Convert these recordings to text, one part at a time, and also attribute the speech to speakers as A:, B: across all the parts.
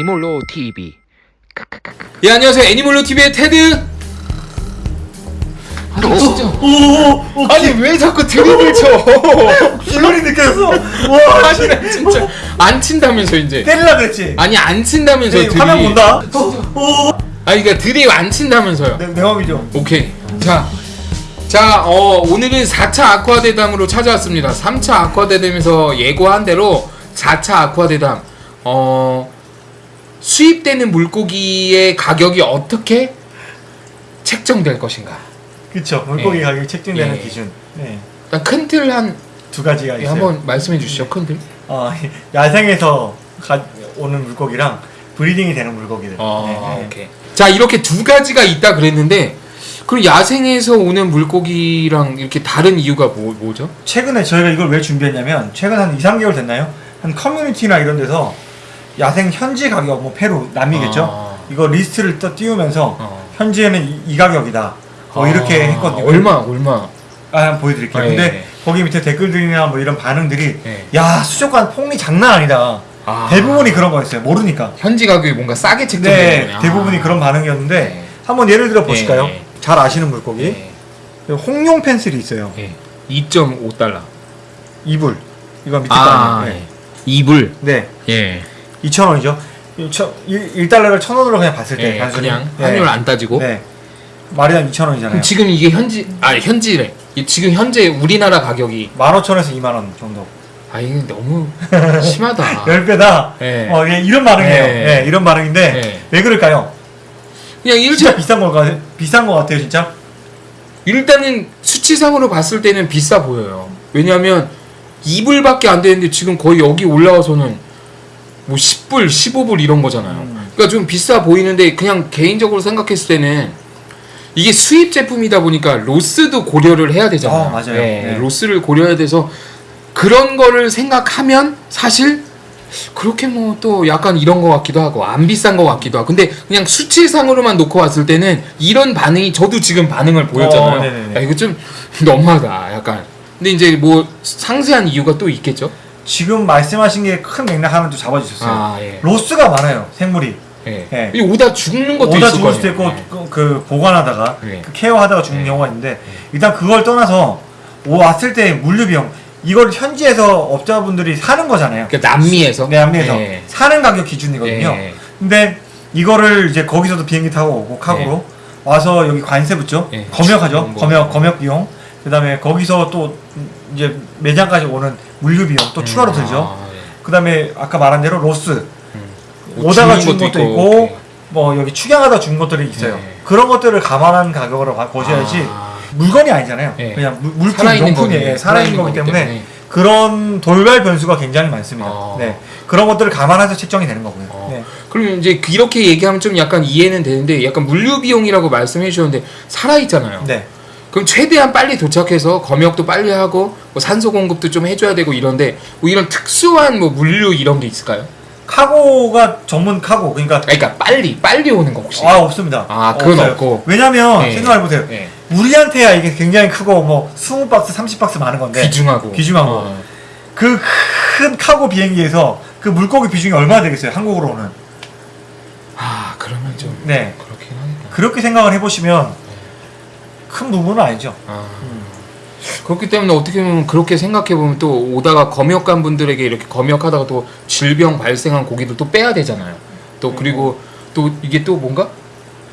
A: 애니몰로 TV
B: 예 안녕하세요 애니멀로 TV의 테드. 아니 진짜.
C: 오오오
B: 아니 왜 자꾸 드립을 쳐?
C: 기분이 느껴졌어. 와,
B: 아니 나 진짜 안 친다면서 이제.
C: 때리려 그랬지.
B: 아니 안 친다면서
C: 네,
B: 드립.
C: 화면 본다. 오,
B: 아니 그러니까 드립 안 친다면서요.
C: 내, 내 맘이죠.
B: 오케이. 자. 자, 어, 오늘은 4차 아쿠아 대담으로 찾아왔습니다. 3차 아쿠아 대담에서 예고한 대로 4차 아쿠아 대담. 어, 수입되는 물고기의 가격이 어떻게 책정될 것인가?
C: 그쵸. 물고기
B: 예.
C: 가격이 책정되는
B: 예.
C: 기준. 네.
B: 일단 큰틀 한
C: 두 가지가
B: 예,
C: 있어요.
B: 한번 말씀해 주시죠. 큰 틀.
C: 어, 야생에서 가, 오는 물고기랑 브리딩이 되는 물고기들.
B: 어,
C: 네, 네.
B: 오케이. 자, 이렇게 두 가지가 있다 그랬는데 그럼 야생에서 오는 물고기랑 이렇게 다른 이유가 뭐, 뭐죠?
C: 최근에 저희가 이걸 왜 준비했냐면 최근 한 2, 3개월 됐나요? 한 커뮤니티나 이런 데서 야생 현지 가격 뭐 페루 남미겠죠?
B: 아.
C: 이거 리스트를 또 띄우면서
B: 어.
C: 현지에는 이, 이 가격이다. 뭐 이렇게
B: 아,
C: 했거든요.
B: 얼마, 얼마?
C: 아, 한번 보여드릴게요.
B: 아,
C: 근데
B: 예.
C: 거기 밑에 댓글들이나 뭐 이런 반응들이
B: 예.
C: 야 수족관 폭리 장난 아니다.
B: 아.
C: 대부분이 그런 거였어요. 모르니까.
B: 현지 가격이 뭔가 싸게
C: 네,
B: 거네.
C: 대부분이
B: 아.
C: 그런 반응이었는데
B: 네.
C: 한번 예를 들어 보실까요?
B: 예, 예.
C: 잘 아시는 물고기
B: 예.
C: 홍룡 펜슬이 있어요.
B: 예. 2.5달러.
C: 이불 이거 밑에
B: 아,
C: 거
B: 예.
C: 네.
B: 2불.
C: 네,
B: 예.
C: 2,000원이죠. 1달러를 1,000원으로 그냥 봤을 때
B: 예,
C: 단순히.
B: 그냥
C: 네.
B: 환율 안 따지고.
C: 네. 마리당 2,000원이잖아요.
B: 그럼 지금 이게 현지 아 현지래. 이- 지금 현재 우리나라 가격이
C: 15,000원에서 2만 원 정도.
B: 아 이게 너무 심하다.
C: 10배다.
B: 예.
C: 어, 예, 이런 반응이에요.
B: 예.
C: 예, 이런 반응인데
B: 예.
C: 왜 그럴까요?
B: 그냥
C: 진짜
B: 일단
C: 비싼 거 같아요. 비싼 거 같아요, 진짜.
B: 일단은 수치상으로 봤을 때는 비싸 보여요. 왜냐하면 2불밖에 안 되는데 지금 거의 여기 올라와서는 뭐 10불, 15불 이런 거잖아요.
C: 음.
B: 그러니까 좀 비싸 보이는데 그냥 개인적으로 생각했을 때는 이게 수입 제품이다 보니까 로스도 고려를 해야 되잖아요.
C: 어, 맞아요.
B: 네,
C: 네.
B: 로스를 고려해야 돼서 그런 거를 생각하면 사실 그렇게 뭐 또 약간 이런 거 같기도 하고 안 비싼 거 같기도 하고 근데 그냥 수치상으로만 놓고 봤을 때는 이런 반응이 저도 지금 반응을 보였잖아요.
C: 어.
B: 야, 이거 좀 너무하다 약간. 근데 이제 뭐 상세한 이유가 또 있겠죠.
C: 지금 말씀하신 게 큰 맥락 하나 좀 잡아주셨어요.
B: 아 예.
C: 로스가 많아요, 생물이.
B: 예.
C: 예.
B: 이 오다 죽는 것도
C: 오다 죽을 수도. 있고 그, 그 보관하다가
B: 네.
C: 그 케어하다가 죽는
B: 네.
C: 경우가 있는데 일단 그걸 떠나서 오 왔을 때 물류 비용 이걸 현지에서 업자분들이 사는 거잖아요.
B: 그러니까 남미에서
C: 네, 남미에서
B: 예.
C: 사는 가격 기준이거든요.
B: 예.
C: 근데 이거를 이제 거기서도 비행기 타고 오고 카고로 와서 여기 관세 붙죠.
B: 예.
C: 검역하죠.
B: 뭐.
C: 검역 검역 비용. 그 다음에 거기서 또 이제 매장까지 오는 물류 비용 또 추가로 들죠.
B: 아, 예.
C: 그다음에 아까 말한 대로 로스
B: 뭐
C: 오다가 죽은 것도 있고
B: 오케이.
C: 뭐 여기 축양하다 죽은 것들이 있어요.
B: 네.
C: 그런 것들을 감안한 가격으로 가- 보셔야지
B: 아.
C: 물건이 아니잖아요.
B: 네.
C: 그냥 물- 물품
B: 살아있는. 거기-
C: 예, 살아있는 거기 때문에,
B: 거기
C: 그런 돌발 변수가 굉장히 많습니다.
B: 아.
C: 네. 그런 것들을 감안해서 책정이 되는 거고요.
B: 어.
C: 네.
B: 그럼 이제 그 이렇게 얘기하면 좀 약간 이해는 되는데 약간 물류 비용이라고 말씀해 주셨는데 살아 있잖아요.
C: 네.
B: 그럼 최대한 빨리 도착해서 검역도 빨리 하고 뭐 산소 공급도 좀 해줘야 되고 이런데 뭐 이런 특수한 뭐 물류 이런 게 있을까요?
C: 카고가 전문 카고 그러니까
B: 그러니까 빨리 빨리 오는 거 혹시?
C: 아 없습니다.
B: 아, 그건
C: 없어요.
B: 없고.
C: 왜냐면
B: 네.
C: 생각해 보세요.
B: 네.
C: 우리한테야 이게 굉장히 크고 뭐 20박스, 30박스 많은 건데
B: 귀중하고
C: 귀중하고.
B: 어.
C: 그큰 카고 비행기에서 그 물고기 비중이 얼마나 되겠어요? 한국으로 오는.
B: 아 그러면 좀
C: 네.
B: 그렇긴 하겠다.
C: 그렇게 생각을 해보시면 큰 부분은 아니죠.
B: 아. 그렇기 때문에 어떻게 보면 그렇게 생각해 보면 또 오다가 검역관 분들에게 이렇게 검역하다가 또 질병 발생한 고기도 또 빼야 되잖아요. 또 그리고 또 이게 또 뭔가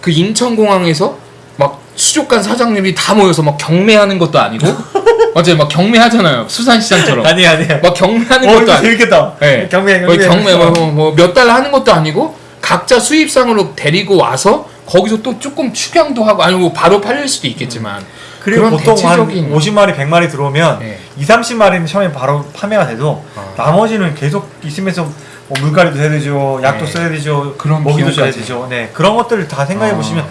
B: 그 인천공항에서 막 수족관 사장님이 다 모여서 막 경매하는 것도 아니고 맞아요, 막 경매하잖아요. 수산시장처럼
C: 아니 아니.
B: 막 경매하는
C: 어
B: 것도
C: 이거
B: 아니고. 네.
C: 경매 경매.
B: 경매 뭐 몇 달러 하는 것도 아니고 각자 수입상으로 데리고 와서 거기서 또 조금 축양도 하고 아니 뭐 바로 팔릴 수도 있겠지만
C: 그리고 보통 한
B: 대체적인
C: 50마리, 100마리 들어오면
B: 네.
C: 2, 30마리는 처음에 바로 판매가 돼도
B: 어.
C: 나머지는 계속 있으면서 뭐 물갈이도 해야 되죠, 약도
B: 네.
C: 써야 되죠,
B: 그런
C: 먹이도 줘야. 되죠. 네 그런 것들을 다 생각해
B: 아.
C: 보시면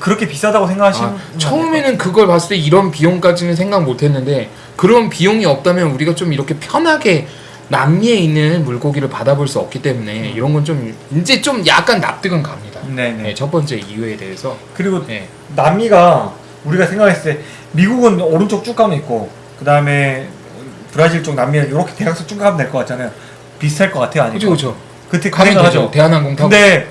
C: 그, 렇게 비싸다고 생각하시면
B: 아, 처음에는 그걸 봤을 때 이런 비용까지는 생각 못 했는데 그런 비용이 없다면 우리가 좀 이렇게 편하게 남미에 있는 물고기를 받아볼 수 없기 때문에 이런 건 좀 이제 좀 약간 납득은 갑니다.
C: 네네.
B: 네, 첫 번째 이유에 대해서
C: 그리고
B: 네.
C: 남미가 우리가 생각했을 때 미국은 오른쪽 쭉 가면 있고 그 다음에 브라질 쪽 남미 이렇게 대각선 쭉 가면 될 것 같잖아요. 비슷할 것 같아요, 아니면?
B: 그죠 그죠.
C: 그때 그
B: 가면 되죠. 대한항공 타고.
C: 근데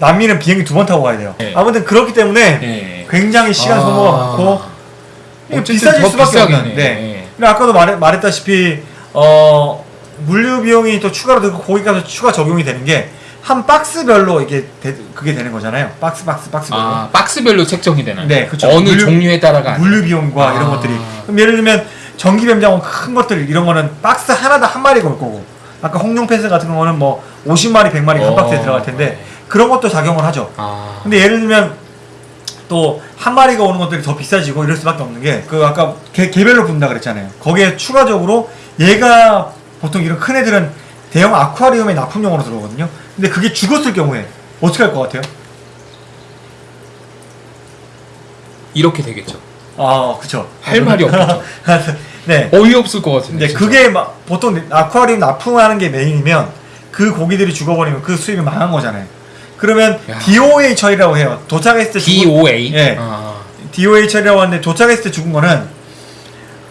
C: 남미는 비행기 두 번 타고 가야 돼요.
B: 네.
C: 아무튼 그렇기 때문에
B: 네.
C: 굉장히 시간 소모가
B: 아.
C: 많고 이게
B: 어쨌든
C: 비싸질
B: 더
C: 수밖에 없는.
B: 네.
C: 네. 근데 아까도 말, 말했다시피 어 물류 비용이 또 추가로 들고 거기까지 추가 적용이 되는 게 한 박스별로 이게 되, 그게 되는 거잖아요. 박스 박스 박스별로.
B: 아 박스별로 책정이 되나요?
C: 네, 그쵸.
B: 어느
C: 물류-
B: 종류에 따라가.
C: 물류 비용과
B: 아.
C: 이런 것들이. 그럼 예를 들면 전기 뱀장어 큰 것들 이런 거는 박스 하나당 한 마리가 올 거고 아까 홍룡 패스 같은 거는 뭐 50마리 100마리 한
B: 어.
C: 박스에 들어갈 텐데 그런 것도 작용을 하죠.
B: 아.
C: 근데 예를 들면 또 한 마리가 오는 것들이 더 비싸지고 이럴 수밖에 없는 게 그 아까 개, 개별로 분다 그랬잖아요. 거기에 추가적으로 얘가 보통 이런 큰 애들은 대형 아쿠아리움에 납품용으로 들어오거든요. 근데 그게 죽었을 경우에 어떻게 할 것 같아요?
B: 이렇게 되겠죠.
C: 아, 그쵸.
B: 할 말이 없겠죠.
C: 네.
B: 어이없을 것 같은데. 진짜.
C: 그게 막 보통 아쿠아리움 납품하는 게 메인이면 그 고기들이 죽어버리면 그 수입이 망한 거잖아요. 그러면
B: 야.
C: DOA 처리라고 해요. 도착했을 때 죽은-
B: DOA.
C: 예.
B: 아.
C: DOA 처리라고 하는데 도착했을 때 죽은 거는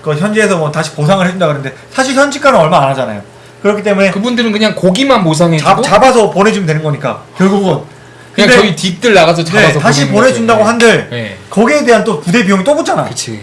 C: 그 현지에서 뭐 다시 보상을 해준다 그러는데 사실 현지가는 얼마 안 하잖아요. 그렇기 때문에
B: 그분들은 그냥 고기만 보상해주고
C: 잡, 잡아서 보내주면 되는 거니까 결국은
B: 그냥 저희 딥들 나가서 잡아서
C: 네, 다시 보내준다고
B: 거죠.
C: 한들
B: 네.
C: 거기에 대한 또 부대 비용이 또 붙잖아.
B: 그치.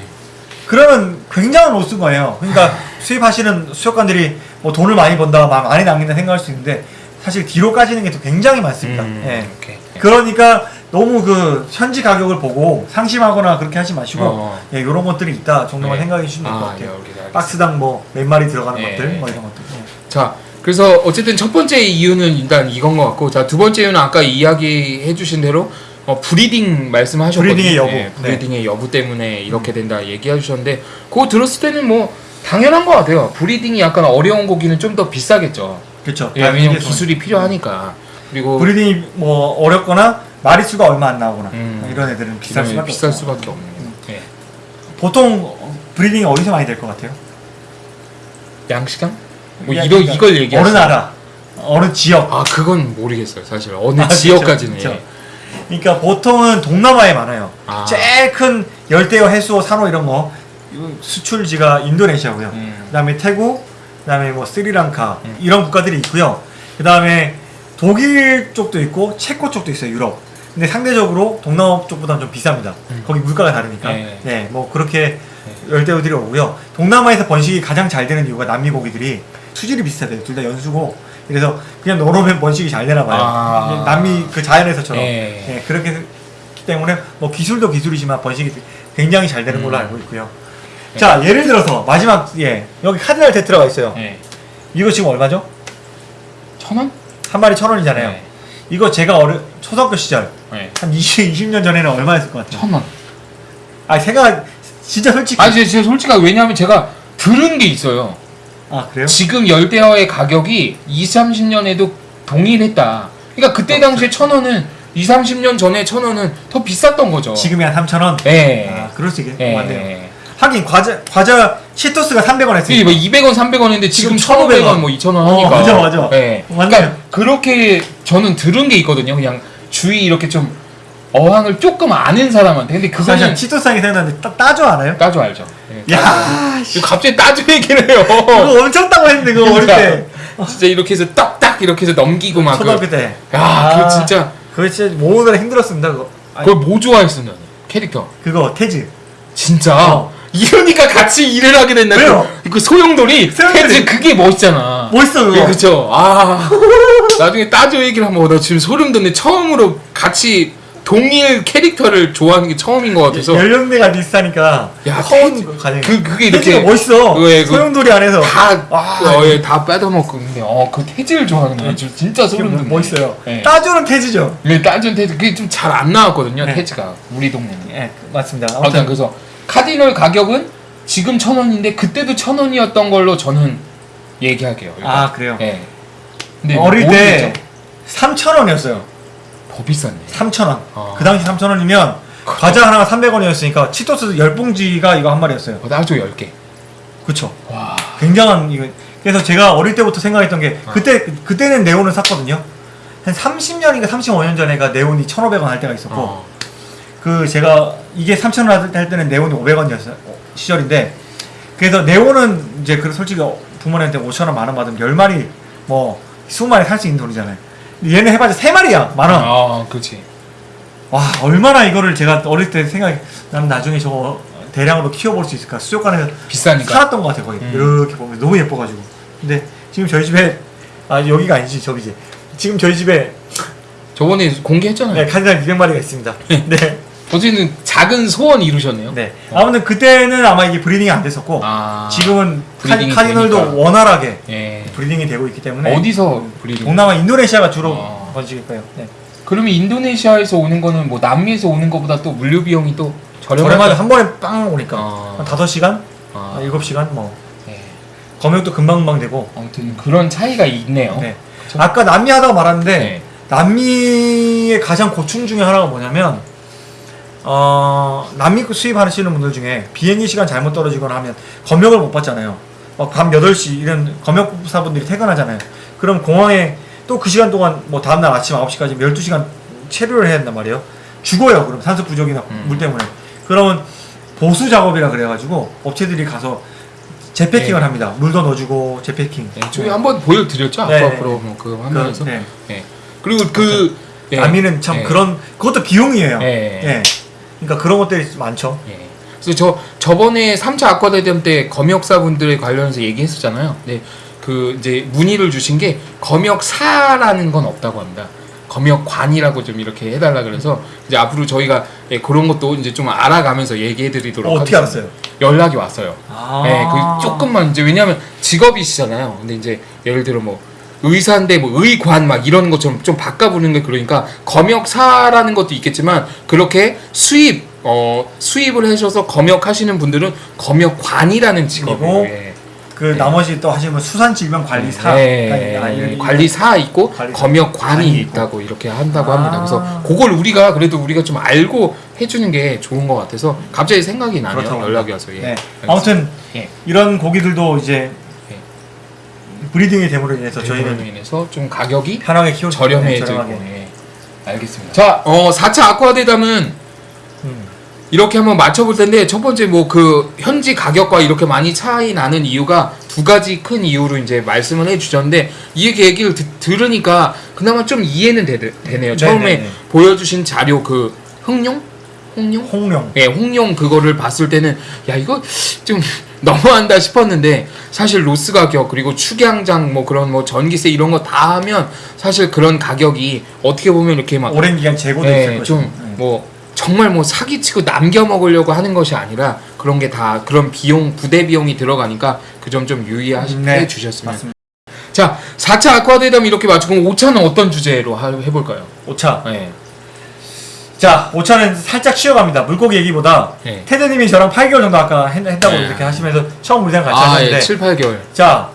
C: 그러면 굉장한 로스인 거예요. 그러니까 수입하시는 수족관들이 뭐 돈을 많이 번다, 마- 많이 남긴다 생각할 수 있는데 사실 뒤로 까지는 게 또 굉장히 많습니다.
B: 음,
C: 예.
B: 오케이.
C: 그러니까 너무 그 현지 가격을 보고 상심하거나 그렇게 하지 마시고
B: 어.
C: 예, 이런 것들이 있다 정도만
B: 네.
C: 생각해 주시면 될것
B: 아,
C: 같아요.
B: 예, 오케이, 알겠습니다.
C: 박스당 뭐 몇 마리 들어가는
B: 예.
C: 것들 뭐 이런 것들. 예.
B: 자, 그래서 어쨌든 첫 번째 이유는 일단 이건 것 같고, 자, 두 번째 이유는 아까 이야기해 주신 대로, 어, breeding 말씀하셨거든요.
C: breeding의 여부.
B: 네, breeding의 여부 때문에 이렇게 된다 얘기해 주셨는데, 그거 들었을 때는 뭐, 당연한 것 같아요. breeding이 약간 어려운 고기는 좀 더 비싸겠죠.
C: 그렇죠.
B: 예, 왜냐면 기술이 필요하니까. 그리고,
C: breeding이 뭐 어렵거나 마리수가 얼마 안 나오거나
B: 음.
C: 이런 애들은 비쌀 수밖에
B: 비쌀. 수밖에 없는. 예.
C: 보통 브리딩이 어디서 많이 될 것 같아요?
B: 양식장? 뭐
C: 그러니까
B: 이걸 얘기하시
C: 어느 나라, 어느 지역.
B: 아, 그건 모르겠어요. 사실. 어느
C: 아, 그쵸,
B: 지역까지는.
C: 그쵸. 그러니까 보통은 동남아에 많아요.
B: 아.
C: 제일 큰 열대어 해수호 산호 이런 거 수출지가 인도네시아고요.
B: 음.
C: 그 다음에 태국, 그 다음에 뭐 스리랑카
B: 음.
C: 이런 국가들이 있고요. 그 다음에 독일 쪽도 있고 체코 쪽도 있어요. 유럽. 근데 상대적으로 동남아 쪽보다는 좀 비쌉니다.
B: 음.
C: 거기 물가가 다르니까.
B: 네.
C: 네, 뭐 그렇게 열대어들이 오고요. 동남아에서 번식이 가장 잘 되는 이유가 남미 고기들이 수질이 비슷하대요. 둘 다 연수고. 그래서 그냥 넣어놓으면 번식이 잘 되나 봐요.
B: 아.
C: 남미 그 자연에서처럼.
B: 예.
C: 예, 그렇게 때문에 뭐 기술도 기술이지만 번식이 굉장히 잘 되는 걸로
B: 음.
C: 알고 있고요. 자, 예를 들어서 마지막 예 여기 카디날 테트라가 있어요.
B: 예.
C: 이거 지금 얼마죠?
B: 천 원?
C: 한 마리 천 원이잖아요.
B: 네.
C: 이거 제가 어려 초등학교 시절
B: 네.
C: 한 20, 20년 전에는 얼마였을 것 같아요?
B: 천 원.
C: 아, 생각 진짜 솔직히
B: 아니, 제가 솔직하게 왜냐하면 제가 들은 게 있어요.
C: 아 그래요?
B: 지금 열대어의 가격이 2, 30년에도 동일했다. 그러니까 그때
C: 그렇죠.
B: 당시에 천 원은 2, 30년 전에 천 원은 더 비쌌던 거죠.
C: 지금이 한 3천 원.
B: 예.
C: 아, 그럴 수 있겠
B: 예.
C: 맞네요. 하긴 과자 과자 치토스가 300원 했으니까.
B: 뭐 200원, 300원인데 지금
C: 지금
B: 1,500원,
C: 1,500원.
B: 뭐 2,000원
C: 어,
B: 하니까.
C: 맞아, 맞아.
B: 예.
C: 맞네요.
B: 그러니까 그렇게 저는 들은 게 있거든요. 그냥 주위 이렇게 좀 어항을 조금 아는 사람한테. 근데 그거는
C: 하기 생각나는데 따, 따져 알아요?
B: 따져 알죠. 예.
C: 야,
B: 이거 갑자기 따져 얘기를 해요.
C: 그거 엄청 따고 했는데 그거 어릴 때
B: 진짜 이렇게 해서 딱딱 이렇게 해서 넘기고 막.
C: 초등학교
B: 그,
C: 때.
B: 야,
C: 아.
B: 그거 진짜
C: 그거 진짜 모으느라 힘들었습니다. 그거. 아니,
B: 그걸 뭐 좋아했어 너는 캐릭터.
C: 그거 태즈.
B: 진짜.
C: 어.
B: 이러니까 같이 일을 하게 된다.
C: 왜요?
B: 그, 그 소용돌이. 테즈 그게 멋있잖아.
C: 멋있어 그거.
B: 예, 그렇죠. 아 나중에 따져 얘기를 하면 나 지금 소름 돋네. 처음으로 같이 동일 캐릭터를 좋아하는 게 처음인 것 같아서
C: 연령대가 비슷하니까
B: 야,
C: 커온 가능.
B: 그 그게 이렇게
C: 멋있어.
B: 그거, 예, 그-
C: 소용돌이 안에서
B: 다
C: 아,
B: 어, 예, 다 빼다먹고 근데 어그 태즈를 좋아하는 거 진짜 소름 돋네.
C: 멋있어요.
B: 예.
C: 따주는 태즈죠.
B: 네, 따준 태즈 그게 좀 잘 안 나왔거든요.
C: 네.
B: 태즈가 우리 동네는.
C: 예, 맞습니다.
B: 아무튼 그래서 카디널 가격은 지금 천 원인데 그때도 천 원이었던 걸로 저는 얘기할게요. 일단.
C: 아 그래요.
B: 예. 근데
C: 어릴 때
B: 모르겠죠?
C: 3천 원이었어요.
B: 더 비쌌네.
C: 3천 원.
B: 아.
C: 그 당시 3천 원이면 과자 하나가 300원이었으니까 치토스 10봉지가 이거 한 마리였어요.
B: 어, 나도 10개.
C: 그쵸.
B: 와.
C: 굉장한 이거. 그래서 제가 어릴 때부터 생각했던 게
B: 아.
C: 그때 그때는 네온을 샀거든요. 한 30년인가 35년 전에가 네온이 1,500원 할 때가 있었고
B: 어.
C: 그 제가 이게 3,000원 할 때는 네온이 500원이었어요. 시절인데 그래서 네온은 이제 그 솔직히 부모님한테 5,000원 만 원 받으면 10마리 뭐 20마리 살 수 있는 돈이잖아요. 얘는 해봤자 3마리야 만 원.
B: 아, 그렇지.
C: 와 얼마나 이거를 제가 어릴 때 생각 난 나중에 저거 대량으로 키워볼 수 있을까 수족관에서
B: 비싸니까.
C: 살았던 것 같아 거의
B: 음.
C: 이렇게 보면 너무 예뻐가지고 근데 지금 저희 집에 아 여기가 아니지 저기지 지금 저희 집에
B: 저번에 공개했잖아요.
C: 네, 카디날 200마리가 있습니다 네,
B: 어쨌든 작은 소원 이루셨네요.
C: 네. 아무튼 그때는 아마 이게 breeding이 안 됐었고
B: 아.
C: 지금은 카,
B: breeding이
C: cardinal도
B: 되니까.
C: 원활하게
B: 예.
C: breeding이 되고 있기 때문에
B: 어디서 breeding?
C: 동남아 인도네시아가 주로
B: 아.
C: 번식일 거예요 네.
B: 그러면 인도네시아에서 오는 거는 뭐 남미에서 오는 거보다 또 물류 비용이 또 저렴하죠.
C: 한 번에 빵 오니까
B: 아.
C: 한 5시간?
B: 아,
C: 아, 7시간 뭐
B: 예.
C: 검역도 금방금방 되고
B: 아무튼 그런 차이가 있네요.
C: 네.
B: 그쵸?
C: 아까 남미 하다가 말았는데
B: 네.
C: 남미의 가장 고충 중에 하나가 뭐냐면 어 남미 수입하시는 분들 중에 비행기 시간 잘못 떨어지거나 하면 검역을 못 받잖아요. 막밤 8시 이런 검역사분들이 퇴근하잖아요. 그럼 공항에 또 그 시간 동안 뭐 다음날 아침 9시까지 12시간 체류를 해야 된단 말이에요. 죽어요. 그럼 산소 부족이나
B: 음.
C: 물 때문에. 그러면 보수 작업이라 그래가지고 업체들이 가서 재패킹을
B: 네.
C: 합니다. 물도 넣어주고 재패킹.
B: 네, 저희 한번 보여드렸죠
C: 네, 네,
B: 앞으로
C: 네.
B: 뭐그 화면에서.
C: 그, 네.
B: 네. 그리고 그 예.
C: 남미는 참
B: 예.
C: 그런 그것도 비용이에요.
B: 예.
C: 예. 그러니까 그런 것들이 많죠.
B: 예. 그래서 저 저번에 3차 아쿠아대전 때 검역사분들에 관련해서 얘기했었잖아요. 네. 그 이제 문의를 주신 게 검역사라는 건 없다고 합니다. 검역관이라고 좀 이렇게 해달라 그래서 이제 앞으로 저희가 예, 그런 것도 이제 좀 알아가면서 얘기해드리도록
C: 어,
B: 하겠습니다.
C: 알았어요?
B: 연락이 왔어요.
C: 아.
B: 네, 그 조금만 이제 왜냐하면 직업이시잖아요. 근데 이제 예를 들어 뭐 의사인데 뭐 의관 막 이런 것처럼 좀 바꿔 부르는 게 그러니까 검역사라는 것도 있겠지만 그렇게 수입 어 수입을 하셔서 검역하시는 분들은 검역관이라는 직업이에요.
C: 그리고
B: 예.
C: 그
B: 네.
C: 나머지 또 하시면 수산질병관리사
B: 네,
C: 아, 이런-
B: 관리사 있고
C: 관리사.
B: 검역관이. 있다고 이렇게 한다고
C: 아.
B: 합니다. 그래서 그걸 우리가 그래도 우리가 좀 알고 해주는 게 좋은 것 같아서 갑자기 생각이 나네요. 연락이 와서. 예.
C: 네. 아무튼
B: 예.
C: 이런 고기들도 이제
B: 예.
C: 브리딩이 됨으로 인해서
B: 저희는
C: 저희는
B: 인해서 좀 가격이
C: 편하게 수
B: 저렴해지고. 예. 알겠습니다. 자, 어 4차 아쿠아 대담은
C: 음.
B: 이렇게 한번 맞춰볼 텐데 첫 번째 뭐 그 현지 가격과 이렇게 많이 차이 나는 이유가 두 가지 큰 이유로 이제 말씀을 해주셨는데 이 얘기를 듣, 들으니까 그나마 좀 이해는 되, 되네요. 처음에
C: 네네네.
B: 보여주신 자료 그 흥룡, 홍룡,
C: 홍룡
B: 예, 홍룡 그거를 봤을 때는 야 이거 좀 너무한다 싶었는데 사실 로스 가격 그리고 축양장 뭐 그런 뭐 전기세 이런 거 다 하면 사실 그런 가격이 어떻게 보면 이렇게 막
C: 오랜 기간 재고도 있을
B: 예,
C: 것이고
B: 좀
C: 네.
B: 뭐 정말 뭐 사기치고 남겨 먹으려고 하는 것이 아니라 그런 게 다 그런 비용 부대 비용이 들어가니까 그 점 좀 유의해
C: 네,
B: 주셨으면
C: 맞습니다.
B: 자 4차 아쿠아대담 이렇게 맞추고 5차는 어떤 주제로 하- 해볼까요?
C: 5차
B: 예.
C: 자 5차는 살짝 쉬어갑니다 물고기 얘기보다
B: 예.
C: 테드님이 저랑 8개월 정도 아까 했, 다고
B: 네.
C: 이렇게 하시면서 처음 우리랑 같이
B: 아,
C: 하셨는데
B: 예, 7, 8개월.
C: 자,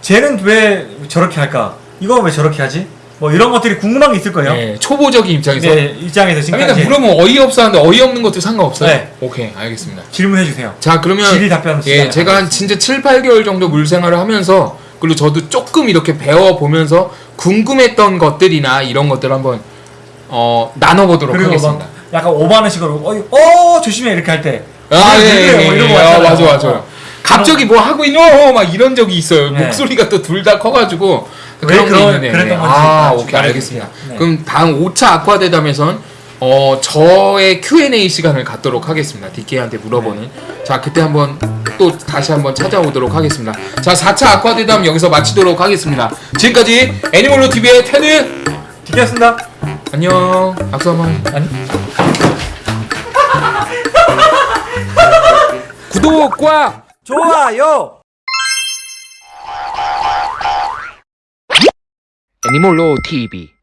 C: 쟤는 왜 저렇게 할까? 이거 왜 저렇게 하지? 뭐 이런 것들이 궁금한 게 있을 거예요.
B: 예, 초보적인 입장에서
C: 네, 입장에서 지금까지
B: 그러니까 물으면 어이없어 하는데 어이없는 것도 상관없어요?
C: 네.
B: 오케이 알겠습니다
C: 질문해 주세요.
B: 자 그러면
C: 질의 답변
B: 예 제가 한 진짜 7, 8개월 정도 물 생활을 하면서 그리고 저도 조금 이렇게 배워 보면서 궁금했던 것들이나 이런 것들 한번 어 나눠보도록 하겠습니다
C: 막 약간 오버하는 식으로 어, 어 조심해 이렇게 할 때.
B: 아,
C: 왜
B: 예,
C: 그래요?
B: 예,
C: 뭐 이런
B: 예.
C: 거
B: 아. 맞아, 맞아.
C: 어.
B: 갑자기 뭐 하고 있노? 막 이런 적이 있어요.
C: 네.
B: 목소리가 또 둘 다 커가지고.
C: 왜
B: 그런 게 있는데.
C: 그랬던 건지
B: 아,
C: 좀
B: 오케이. 알겠습니다.
C: 네.
B: 그럼 다음 5차 아쿠아 대담에선 어, 저의 Q&A 시간을 갖도록 하겠습니다. DK한테 물어보는.
C: 네.
B: 자, 그때 한번 또 다시 한번 찾아오도록 하겠습니다. 자, 4차 아쿠아 대담 여기서 마치도록 하겠습니다. 지금까지 애니멀로 TV의 테드!
C: 디겠습니다.
B: 안녕. 박수 한 번.
C: 아니.
B: 구독과
C: 좋아요.
B: 애니멀로 TV